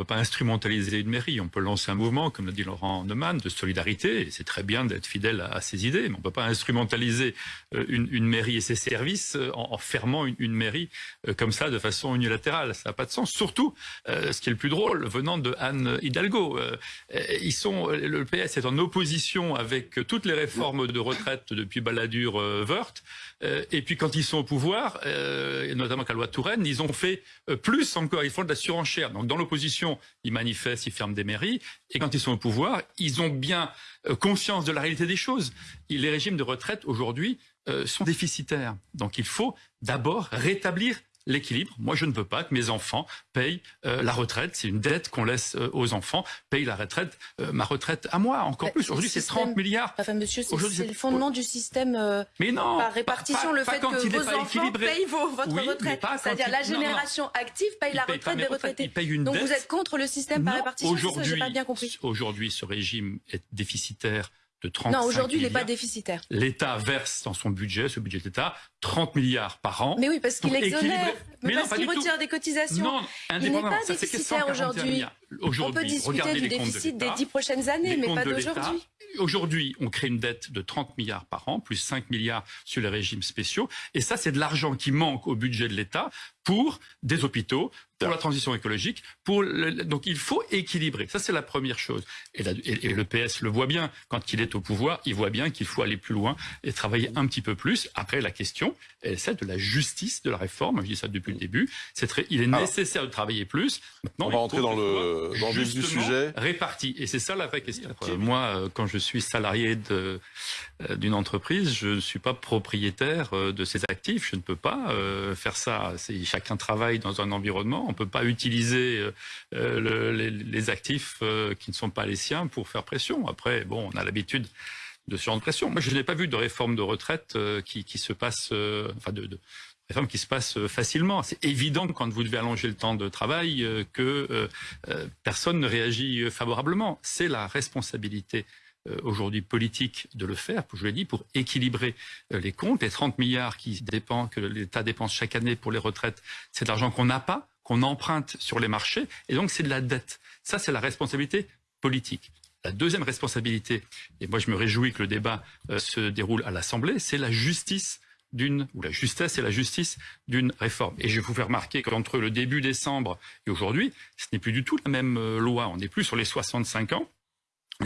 peut pas instrumentaliser une mairie. On peut lancer un mouvement, comme l'a dit Laurent Neumann, de solidarité. C'est très bien d'être fidèle à, ses idées, mais on peut pas instrumentaliser euh, une, mairie et ses services euh, en, fermant une, mairie euh, comme ça de façon unilatérale. Ça n'a pas de sens. Surtout, ce qui est le plus drôle, venant de Anne Hidalgo, ils sont, le PS est en opposition avec toutes les réformes de retraite depuis Balladur-Wörth. et puis quand ils sont au pouvoir, notamment avec la loi Touraine, ils ont fait plus encore. Ils font de la surenchère. Donc dans l'opposition, ils manifestent, ils ferment des mairies. Et quand ils sont au pouvoir, ils ont bien euh, conscience de la réalité des choses. Les régimes de retraite aujourd'hui euh, sont déficitaires. Donc il faut d'abord rétablir l'équilibre. Moi, je ne veux pas que mes enfants payent euh, la retraite. C'est une dette qu'on laisse euh, aux enfants. Payent la retraite, euh, ma retraite à moi, encore bah, plus. Aujourd'hui, c'est 30 milliards. Enfin, monsieur, c'est le fondement du système Mais non, par répartition, le fait que vos enfants payent votre retraite. C'est-à-dire la génération active paye la retraite des retraités. Donc vous êtes contre le système par répartition pas. Aujourd'hui, ce régime est déficitaire non, aujourd'hui, il n'est pas déficitaire. L'État verse dans son budget, ce budget d'État, 30 milliards par an. Mais oui, parce qu'il exonère, mais, parce qu'il retire des cotisations. Non, il n'est pas déficitaire aujourd'hui. On peut discuter du déficit des 10 prochaines années, mais pas d'aujourd'hui. Aujourd'hui, on crée une dette de 30 milliards par an, plus 5 milliards sur les régimes spéciaux. Et ça, c'est de l'argent qui manque au budget de l'État pour des hôpitaux, pour la transition écologique. Pour Donc il faut équilibrer. Ça, c'est la première chose. Et, le PS le voit bien. Quand il est au pouvoir, il voit bien qu'il faut aller plus loin et travailler un petit peu plus. Après, la question est celle de la justice de la réforme. Je dis ça depuis le début. Très... Il est nécessaire de travailler plus. Maintenant, on va rentrer dans le, dans le du sujet. Réparti. Et c'est ça la vraie question. Moi, euh, quand je suis salarié euh, d'une entreprise, je ne suis pas propriétaire euh, de ses actifs. Je ne peux pas faire ça. Chacun travaille dans un environnement. On ne peut pas utiliser les, actifs qui ne sont pas les siens pour faire pression. Après, bon, on a l'habitude de ce genre de pression. Moi, je n'ai pas vu de réforme de retraite qui, se passe, enfin de, réforme qui se passe facilement. C'est évident que quand vous devez allonger le temps de travail, que personne ne réagit favorablement. C'est la responsabilité euh, aujourd'hui politique de le faire, je l'ai dit, pour équilibrer euh, les comptes. Les 30 milliards qui que l'État dépense chaque année pour les retraites, c'est de l'argent qu'on n'a pas, qu'on emprunte sur les marchés, et donc c'est de la dette. Ça, c'est la responsabilité politique. La deuxième responsabilité, et moi je me réjouis que le débat euh, se déroule à l'Assemblée, c'est la justice d'une, ou la justesse et la justice d'une réforme. Et je vous faire remarquer qu'entre le début décembre et aujourd'hui, ce n'est plus du tout la même loi. On n'est plus sur les 65 ans,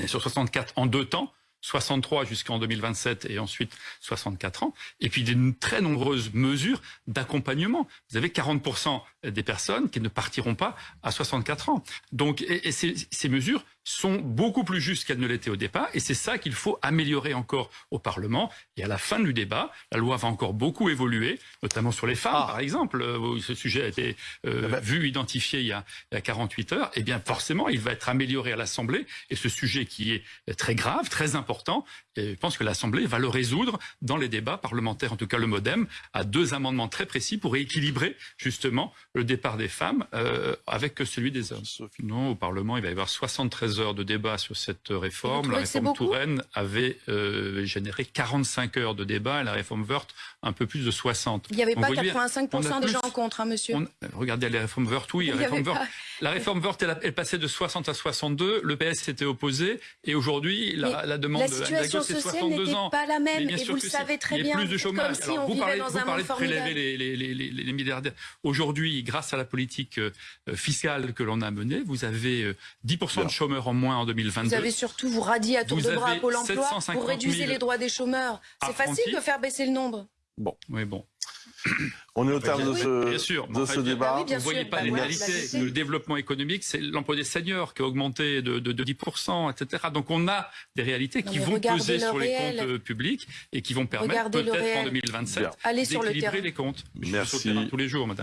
sur 64 en deux temps, 63 jusqu'en 2027 et ensuite 64 ans, et puis de très nombreuses mesures d'accompagnement. Vous avez 40% des personnes qui ne partiront pas à 64 ans. Donc, et, ces mesures sont beaucoup plus justes qu'elles ne l'étaient au départ, et c'est ça qu'il faut améliorer encore au Parlement. Et à la fin du débat, la loi va encore beaucoup évoluer, notamment sur les femmes, ah. par exemple. Euh, ce sujet a été euh, ah ben. vu, identifié il y, a, il y a 48 heures. Eh bien, forcément, il va être amélioré à l'Assemblée, et ce sujet qui est très grave, très important, et je pense que l'Assemblée va le résoudre dans les débats parlementaires, en tout cas le MoDem, à deux amendements très précis pour équilibrer justement le départ des femmes euh, avec celui des hommes. Non, au Parlement, il va y avoir 73 heures de débat sur cette réforme. La réforme Touraine avait euh, généré 45 heures de débat et la réforme Wörth un peu plus de 60. Il n'y avait pas 85% des gens en contre, hein, monsieur. regardez les réformes Wörth, oui. La réforme Wörth, la réforme Wörth, elle, elle, passait de 60 à 62. Le PS s'était opposé et aujourd'hui, la, la, demande la situation de sociale n'était pas la même et vous le savez très bien. Il y a plus de chômage. Si Alors, vous parlez, vous parlez de prélever les, les, les, les milliardaires. Aujourd'hui, grâce à la politique euh, fiscale que l'on a menée, vous avez 10% euh, de chômeurs en moins en 2022. Vous avez surtout, vous radiez à tour de bras Pôle emploi, vous réduisez les droits des chômeurs. C'est facile de faire baisser le nombre. Bon, oui, bon. On est au terme de ce, bien sûr, de ce débat. vous ne voyez pas les réalités. Le développement économique, c'est l'emploi des seniors qui a augmenté de, de, 10%, etc. Donc on a des réalités qui vont peser sur les comptes euh, publics et qui vont permettre peut-être en 2027 d'équilibrer les comptes. Merci. tous les jours, madame.